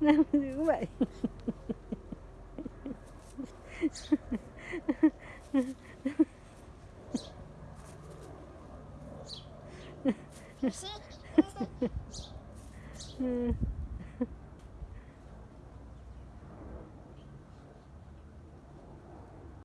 Nam dữ vậy See?